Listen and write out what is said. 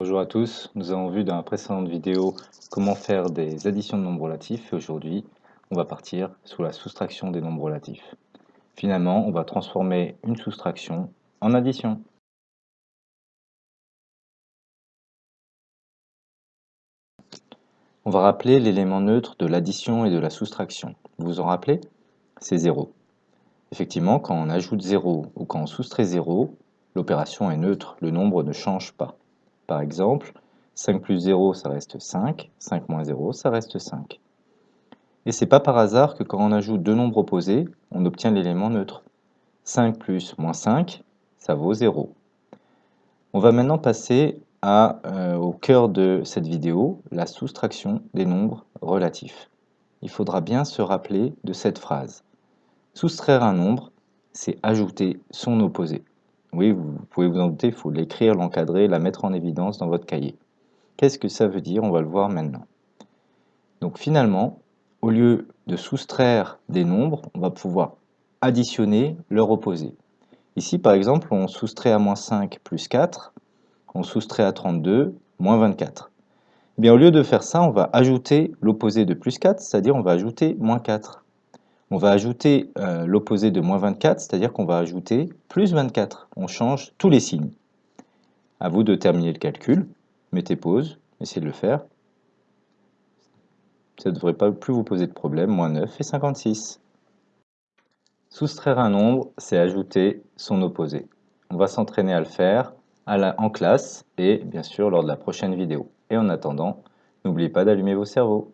Bonjour à tous, nous avons vu dans la précédente vidéo comment faire des additions de nombres relatifs et aujourd'hui on va partir sur la soustraction des nombres relatifs. Finalement, on va transformer une soustraction en addition. On va rappeler l'élément neutre de l'addition et de la soustraction. Vous vous en rappelez? C'est 0. Effectivement, quand on ajoute 0 ou quand on soustrait 0, l'opération est neutre, le nombre ne change pas. Par exemple, 5 plus 0, ça reste 5, 5 moins 0, ça reste 5. Et c'est pas par hasard que quand on ajoute deux nombres opposés, on obtient l'élément neutre. 5 plus moins 5, ça vaut 0. On va maintenant passer euh, au cœur de cette vidéo, la soustraction des nombres relatifs. Il faudra bien se rappeler de cette phrase. Soustraire un nombre, c'est ajouter son opposé. Oui, vous pouvez vous en douter, il faut l'écrire, l'encadrer, la mettre en évidence dans votre cahier. Qu'est-ce que ça veut dire? On va le voir maintenant. Donc finalement, au lieu de soustraire des nombres, on va pouvoir additionner leur opposé. Ici, par exemple, on soustrait à moins 5 plus 4, on soustrait à 32 moins 24. Eh bien, au lieu de faire ça, on va ajouter l'opposé de plus 4, c'est-à-dire on va ajouter moins 4 on va ajouter euh, l'opposé de moins 24, c'est-à-dire qu'on va ajouter plus 24. On change tous les signes. À vous de terminer le calcul. Mettez pause, essayez de le faire. Ça ne devrait pas plus vous poser de problème. Moins 9 et 56. Soustraire un nombre, c'est ajouter son opposé. On va s'entraîner à le faire en classe et bien sûr lors de la prochaine vidéo. Et en attendant, n'oubliez pas d'allumer vos cerveaux.